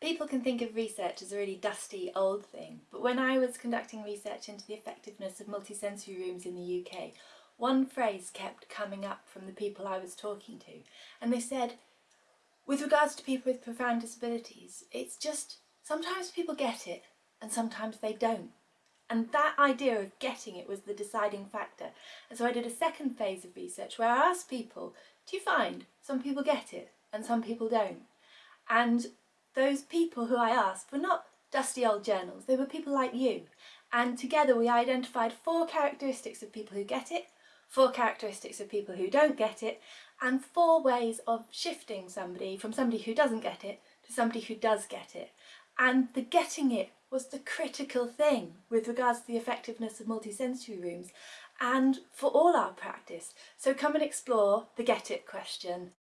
People can think of research as a really dusty old thing, but when I was conducting research into the effectiveness of multisensory rooms in the UK, one phrase kept coming up from the people I was talking to, and they said, with regards to people with profound disabilities, it's just sometimes people get it and sometimes they don't. And that idea of getting it was the deciding factor. And so I did a second phase of research where I asked people, do you find some people get it and some people don't? And those people who I asked were not dusty old journals, they were people like you. And together we identified four characteristics of people who get it, four characteristics of people who don't get it, and four ways of shifting somebody from somebody who doesn't get it to somebody who does get it. And the getting it was the critical thing with regards to the effectiveness of multisensory rooms and for all our practice. So come and explore the get it question.